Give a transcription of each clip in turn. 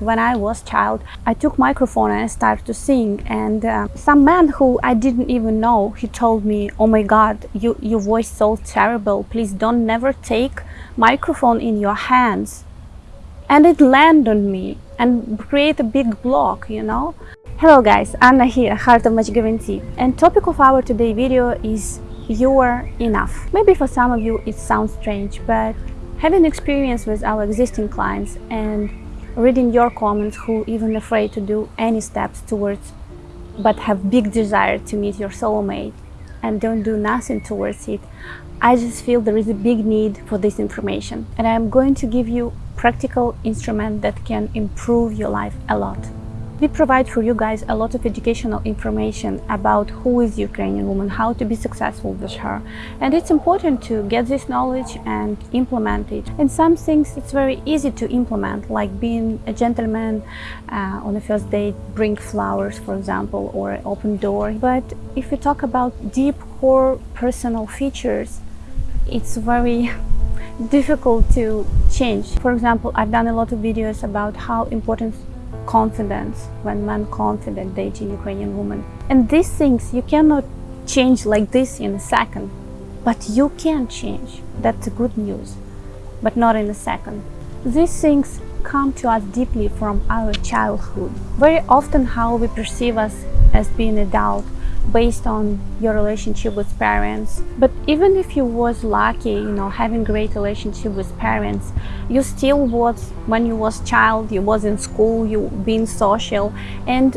When I was child, I took microphone and I started to sing and uh, some man who I didn't even know, he told me, oh my god, you, your voice so terrible, please don't never take microphone in your hands. And it landed on me and create a big block, you know. Hello guys, Anna here, Heart of Magic And topic of our today video is you are enough. Maybe for some of you it sounds strange, but having experience with our existing clients and reading your comments who even afraid to do any steps towards but have big desire to meet your soulmate and don't do nothing towards it I just feel there is a big need for this information and I'm going to give you practical instrument that can improve your life a lot. We provide for you guys a lot of educational information about who is Ukrainian woman, how to be successful with her. And it's important to get this knowledge and implement it. And some things it's very easy to implement, like being a gentleman uh, on a first date, bring flowers, for example, or open door. But if we talk about deep core personal features, it's very difficult to change. For example, I've done a lot of videos about how important confidence when man confident dating Ukrainian woman. And these things you cannot change like this in a second, but you can change. That's good news, but not in a second. These things come to us deeply from our childhood. Very often how we perceive us as being adult based on your relationship with parents. But even if you was lucky you know having great relationship with parents you still was when you was child you was in school you being social and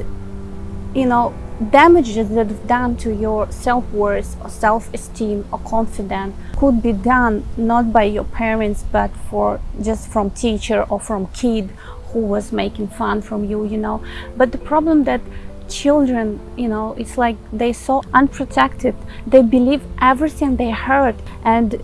you know damages that have done to your self-worth or self-esteem or confidence could be done not by your parents but for just from teacher or from kid who was making fun from you you know. But the problem that children you know it's like they so unprotected. They believe everything they heard. And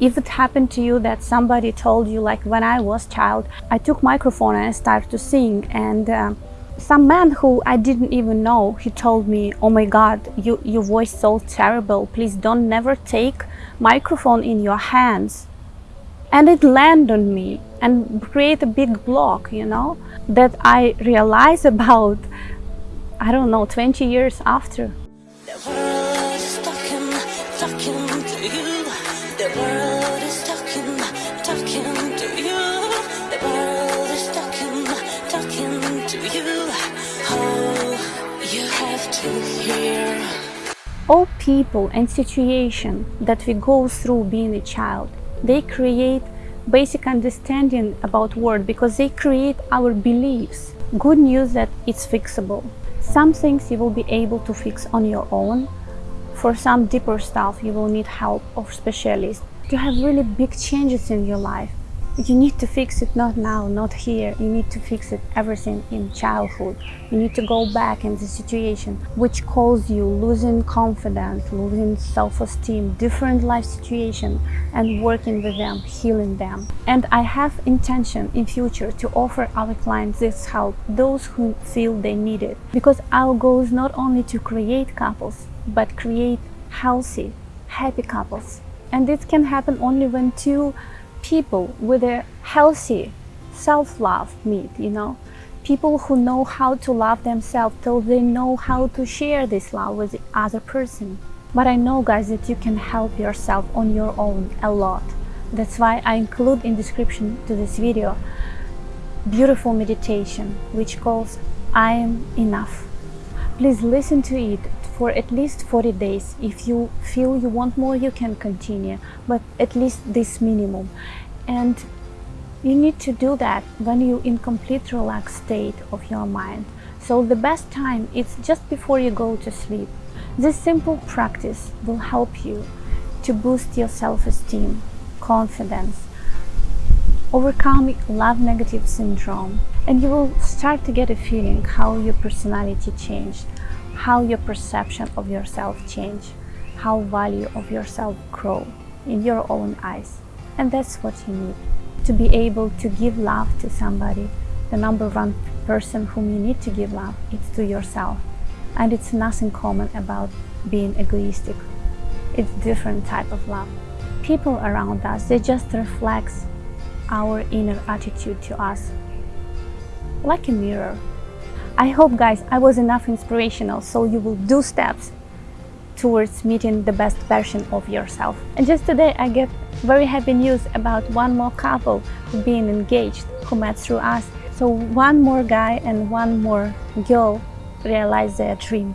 if it happened to you that somebody told you like when I was child I took microphone and I started to sing. And uh, some man who I didn't even know he told me oh my god you your voice so terrible. Please don't never take microphone in your hands. And it landed on me and create a big block you know that I realize about I don't know, 20 years after. All people and situation that we go through being a child, they create basic understanding about world because they create our beliefs. Good news that it's fixable. Some things you will be able to fix on your own. For some deeper stuff, you will need help of specialists. To have really big changes in your life, you need to fix it not now, not here. You need to fix it everything in childhood. You need to go back in the situation which caused you losing confidence, losing self-esteem, different life situation and working with them, healing them. And I have intention in future to offer our clients this help, those who feel they need it. Because our goal is not only to create couples, but create healthy, happy couples. And this can happen only when two people with a healthy self-love meet, you know, people who know how to love themselves till they know how to share this love with the other person. But I know guys that you can help yourself on your own a lot. That's why I include in description to this video beautiful meditation which calls I am enough. Please listen to it for at least 40 days. If you feel you want more, you can continue, but at least this minimum. And you need to do that when you're in complete relaxed state of your mind. So the best time is just before you go to sleep. This simple practice will help you to boost your self-esteem, confidence, overcome love negative syndrome, and you will start to get a feeling how your personality changed, how your perception of yourself change, how value of yourself grow in your own eyes. And that's what you need. To be able to give love to somebody, the number one person whom you need to give love is to yourself. And it's nothing common about being egoistic. It's different type of love. People around us, they just reflect our inner attitude to us. like a mirror. I hope guys I was enough inspirational so you will do steps towards meeting the best version of yourself. And just today I get very happy news about one more couple being engaged who met through us. So one more guy and one more girl realized their dream.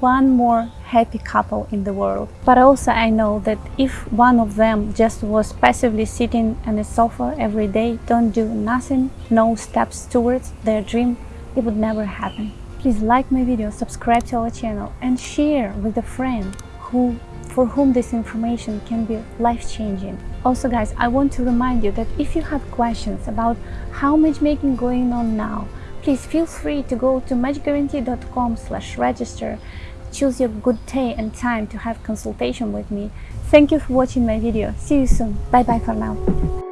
One more happy couple in the world. But also I know that if one of them just was passively sitting on a sofa every day, don't do nothing, no steps towards their dream, it would never happen. Please like my video, subscribe to our channel and share with a friend who for whom this information can be life-changing. Also guys, I want to remind you that if you have questions about how matchmaking going on now, please feel free to go to matchguarantee.com slash register, choose your good day and time to have consultation with me. Thank you for watching my video. See you soon. Bye bye for now.